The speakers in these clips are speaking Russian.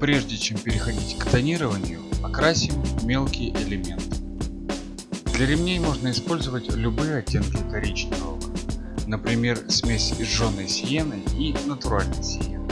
Прежде чем переходить к тонированию, окрасим мелкие элементы. Для ремней можно использовать любые оттенки коричневого, например смесь сжженной сиены и натуральной сиены.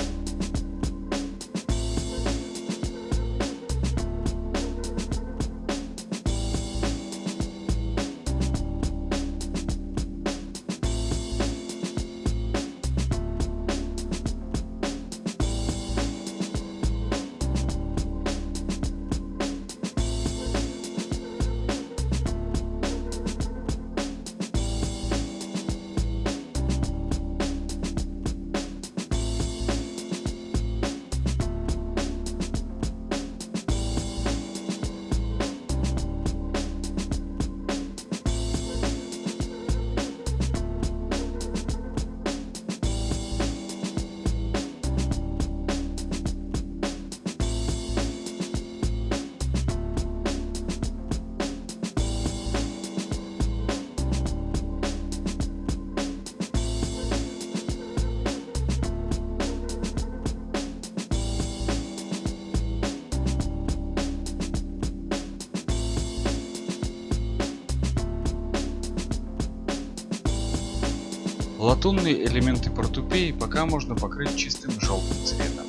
Латунные элементы портупеи пока можно покрыть чистым желтым цветом.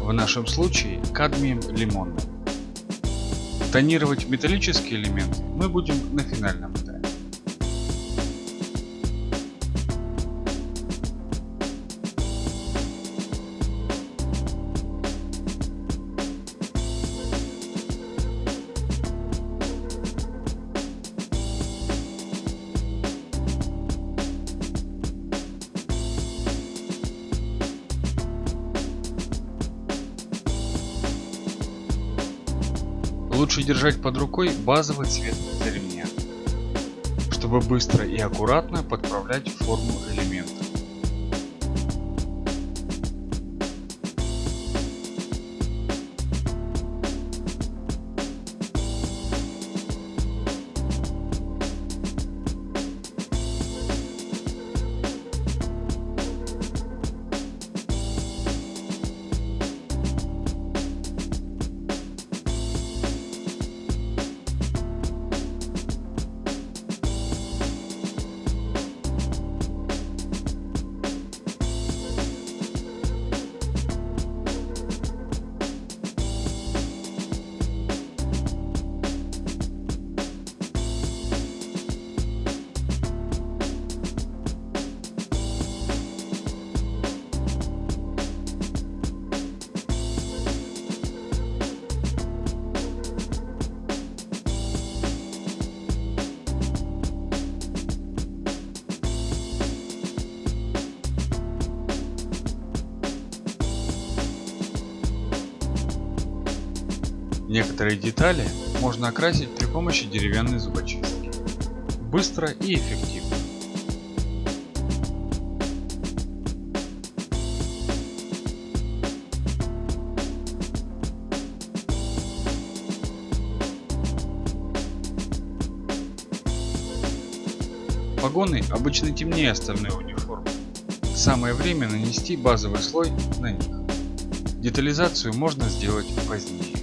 В нашем случае кадмием лимонным. Тонировать металлические элементы мы будем на финальном этапе. Держать под рукой базовый цвет ремня, чтобы быстро и аккуратно подправлять форму элемента. Некоторые детали можно окрасить при помощи деревянной зубочистки. Быстро и эффективно. Погоны обычно темнее остальной униформы. Самое время нанести базовый слой на них. Детализацию можно сделать позднее.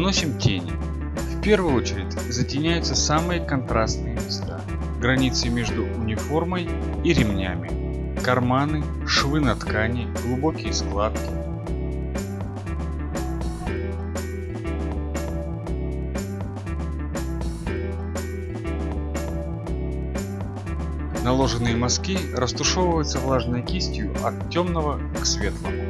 Наносим тени. В первую очередь затеняются самые контрастные места. Границы между униформой и ремнями. Карманы, швы на ткани, глубокие складки. Наложенные мазки растушевываются влажной кистью от темного к светлому.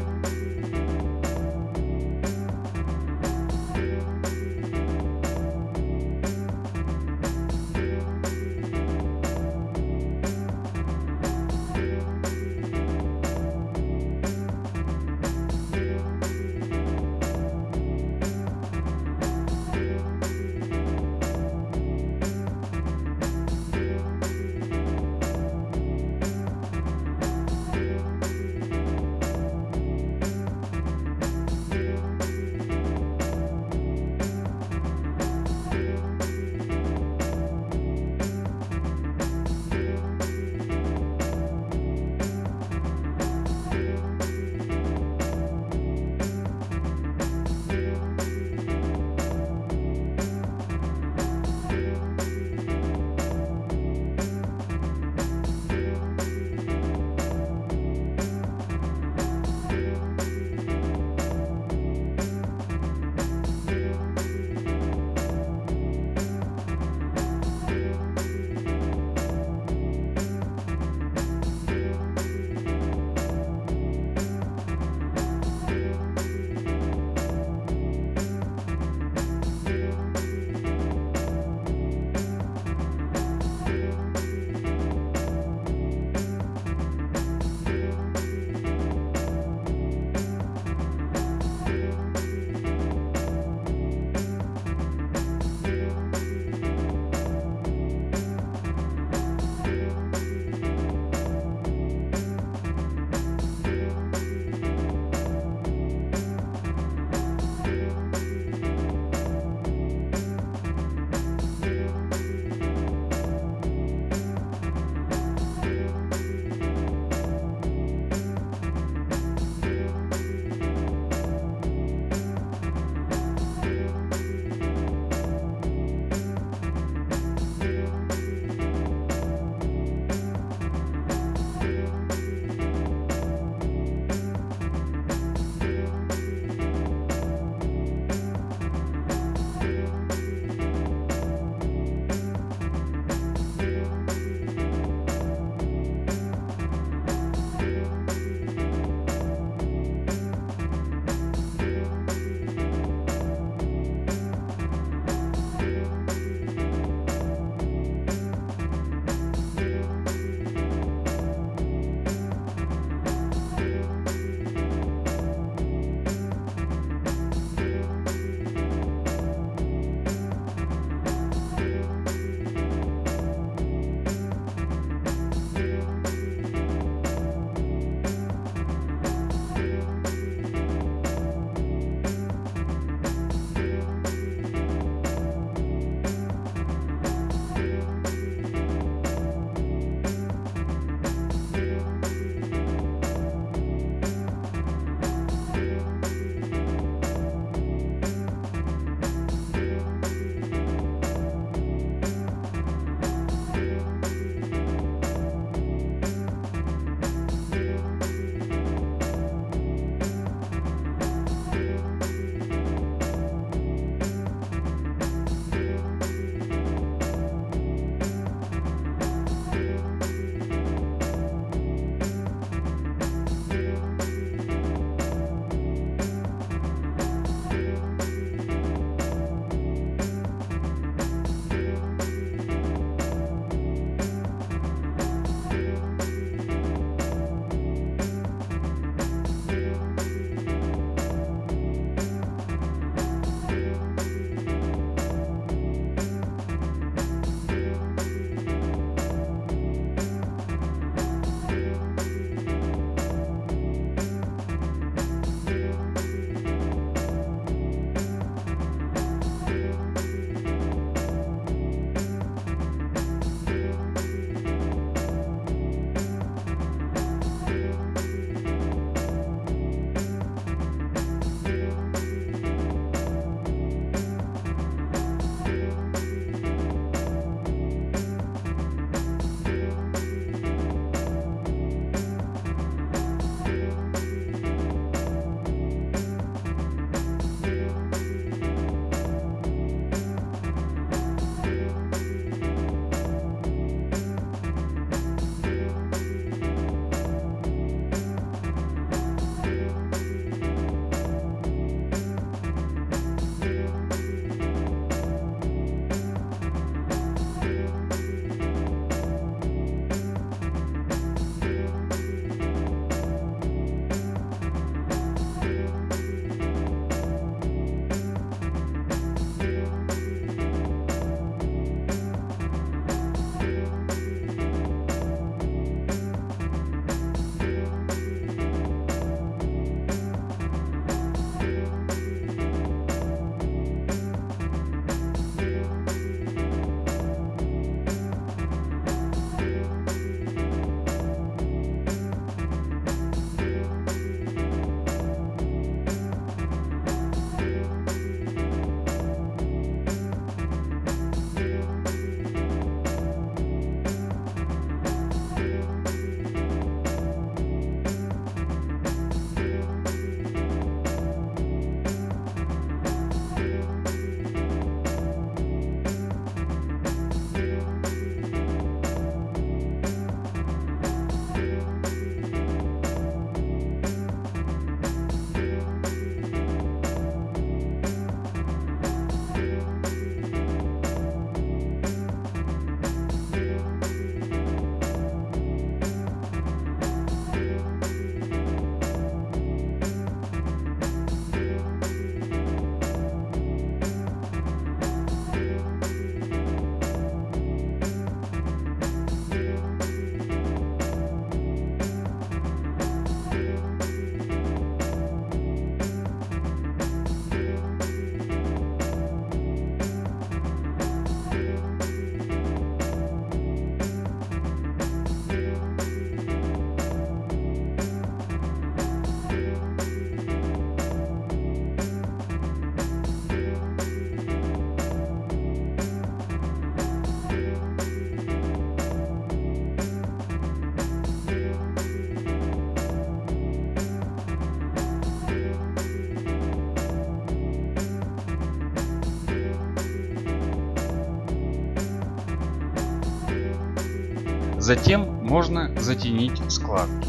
Затем можно затенить складки.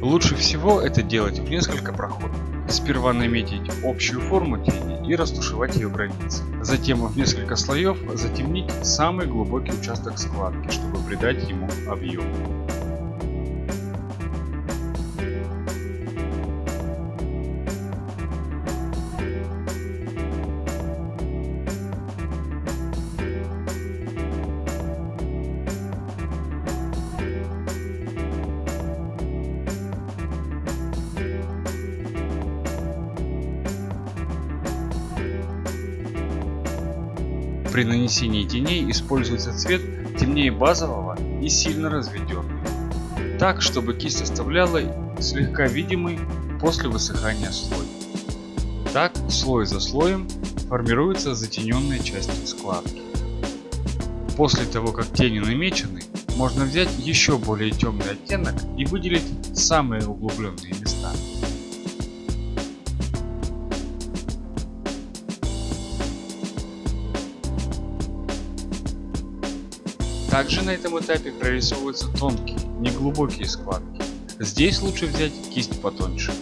Лучше всего это делать в несколько проходов. Сперва наметить общую форму тени и растушевать ее границы. Затем в несколько слоев затемнить самый глубокий участок складки, чтобы придать ему объем. При нанесении теней используется цвет темнее базового и сильно разведенный, так чтобы кисть оставляла слегка видимый после высыхания слой. Так слой за слоем формируется затененная часть складки. После того как тени намечены, можно взять еще более темный оттенок и выделить самые углубленные места. Также на этом этапе прорисовываются тонкие, неглубокие складки. Здесь лучше взять кисть потоньше.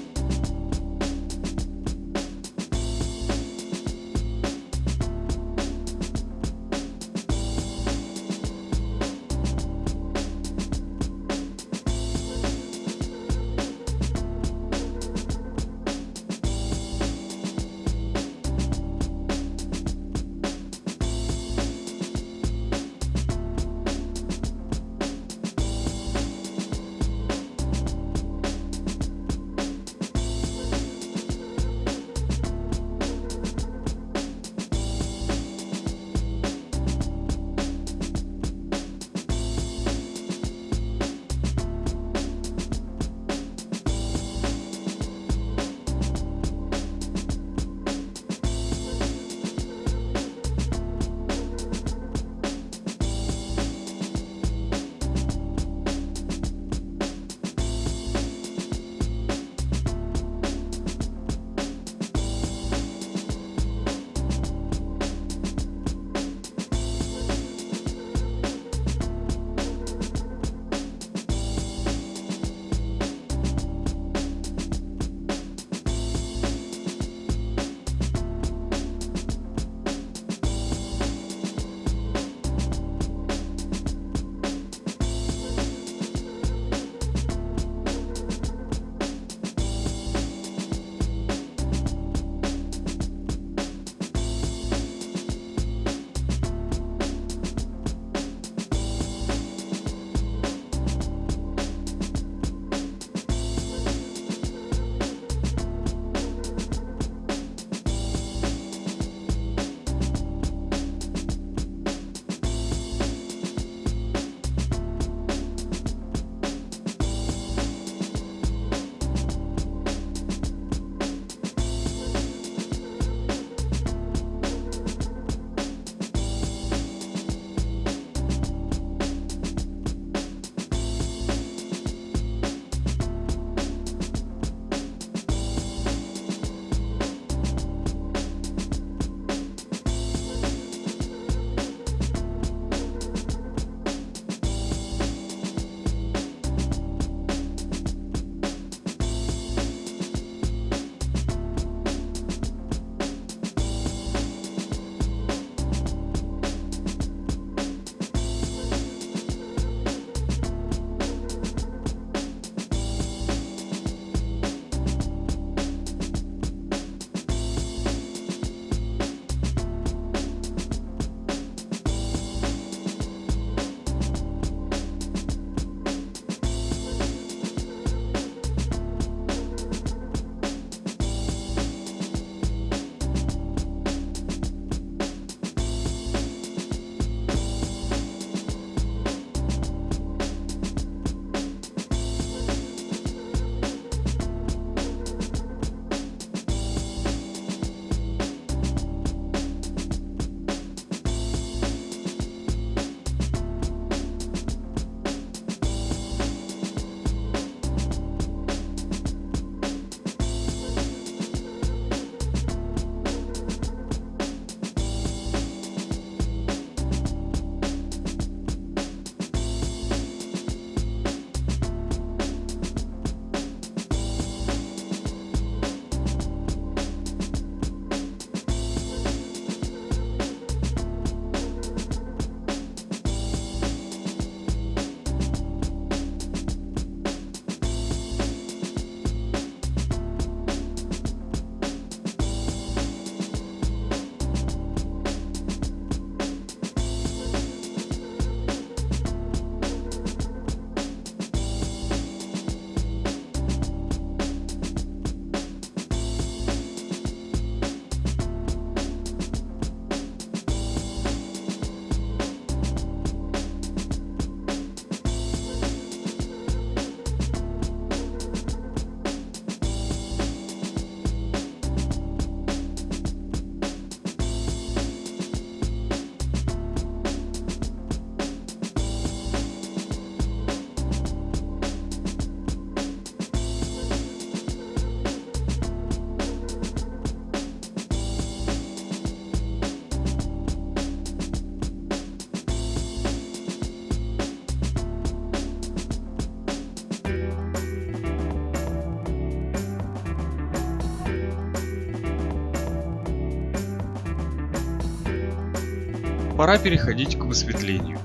Пора переходить к высветлению.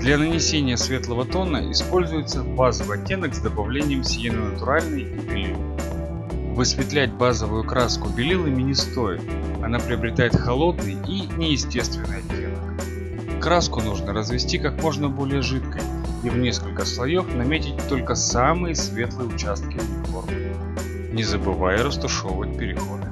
Для нанесения светлого тона используется базовый оттенок с добавлением сиены натуральной и белил. Высветлять базовую краску белилами не стоит, она приобретает холодный и неестественный оттенок. Краску нужно развести как можно более жидкой и в несколько слоев наметить только самые светлые участки униформы, не забывая растушевывать переходы.